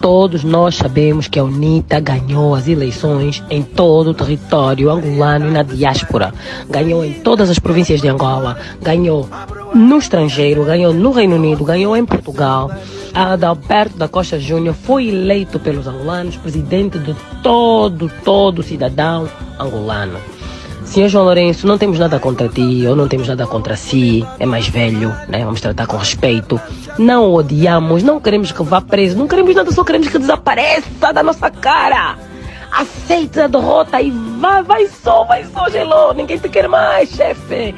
Todos nós sabemos que a UNITA ganhou as eleições em todo o território angolano e na diáspora. Ganhou em todas as províncias de Angola, ganhou no estrangeiro, ganhou no Reino Unido, ganhou em Portugal. Adalberto da Costa Júnior foi eleito pelos angolanos presidente de todo, todo cidadão angolano. Senhor João Lourenço, não temos nada contra ti, ou não temos nada contra si, é mais velho, né? Vamos tratar com respeito. Não odiamos, não queremos que vá preso, não queremos nada, só queremos que desapareça da nossa cara. Aceita a derrota e vá, vai só, vai só, Gelô. Ninguém te quer mais, chefe.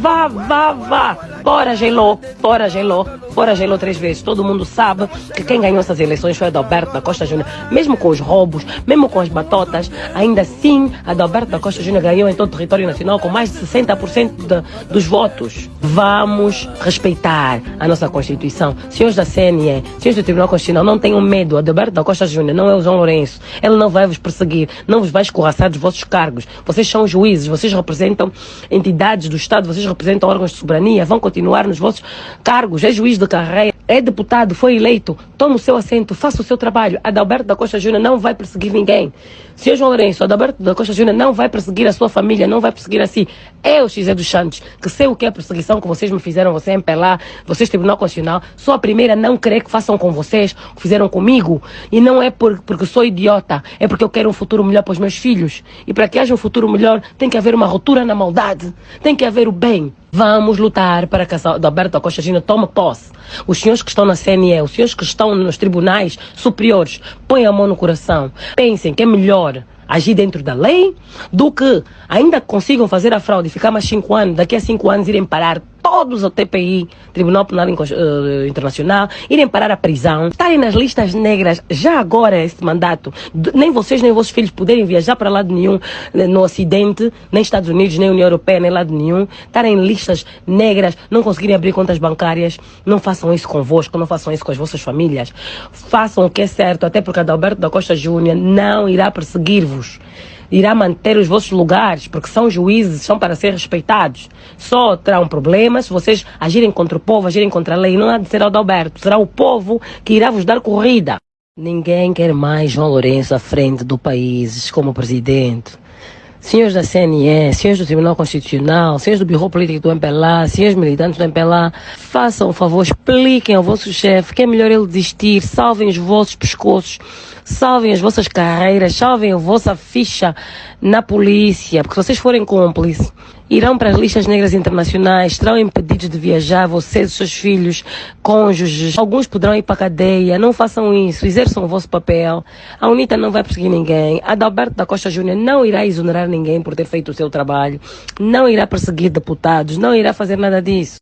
Vá, vá, vá. Bora, Gelô. Bora, Gelô. Bora, Gelô três vezes. Todo mundo sabe que quem ganhou essas eleições foi Adalberto da Costa Júnior. Mesmo com os roubos, mesmo com as batotas, ainda assim, Adalberto da Costa Júnior ganhou em todo o território nacional com mais de 60% de, dos votos. Vamos respeitar a nossa Constituição. Senhores da CNE, senhores do Tribunal Constitucional, não tenham medo. Adalberto da Costa Júnior não é o João Lourenço. Ele não vai vos perseguir, não vos vai escorraçar dos vossos cargos. Vocês são juízes, vocês representam entidades do Estado, vocês representam órgãos de soberania, vão continuar nos vossos cargos. É juiz de carreira, é deputado, foi eleito, toma o seu assento, faça o seu trabalho. Adalberto da Costa Júnior não vai perseguir ninguém. Senhor João Lourenço, Adalberto da Costa Júnior não vai perseguir a sua família, não vai perseguir a si. É o Xizé dos Santos, que sei o que é perseguição que vocês me fizeram, você empelar, vocês Tribunal Constitucional. Sou a primeira a não querer que façam com vocês, o que fizeram comigo. E não é por, porque sou idiota, é porque eu quero um futuro melhor para os meus filhos. E para que haja um futuro melhor, tem que haver uma ruptura na maldade, tem que haver o bem. Vamos lutar para que a Alberto Costa Gina tome posse. Os senhores que estão na CNE, os senhores que estão nos tribunais superiores, põem a mão no coração. Pensem que é melhor agir dentro da lei do que ainda consigam fazer a fraude e ficar mais cinco anos, daqui a cinco anos irem parar todos ao TPI, Tribunal Penal uh, Internacional, irem parar a prisão, estarem nas listas negras já agora esse mandato, nem vocês nem vossos filhos poderem viajar para lado nenhum eh, no Ocidente, nem Estados Unidos, nem União Europeia, nem lado nenhum, estarem em listas negras, não conseguirem abrir contas bancárias, não façam isso convosco, não façam isso com as vossas famílias, façam o que é certo, até porque Adalberto da Costa Júnior não irá perseguir-vos irá manter os vossos lugares, porque são juízes, são para ser respeitados. Só terão problemas se vocês agirem contra o povo, agirem contra a lei. Não há de ser Adalberto, será o povo que irá vos dar corrida. Ninguém quer mais João Lourenço à frente do país como presidente. Senhores da CNE, senhores do Tribunal Constitucional, senhores do Biro Político do MPLA, senhores militantes do MPLA, façam o favor, expliquem ao vosso chefe que é melhor ele desistir, salvem os vossos pescoços, salvem as vossas carreiras, salvem a vossa ficha na polícia, porque se vocês forem cúmplices, irão para as listas negras internacionais, serão impedidos de viajar, vocês, seus filhos, cônjuges, alguns poderão ir para a cadeia, não façam isso, exerçam o vosso papel. A UNITA não vai perseguir ninguém, Adalberto da Costa Júnior não irá exonerar ninguém por ter feito o seu trabalho, não irá perseguir deputados, não irá fazer nada disso.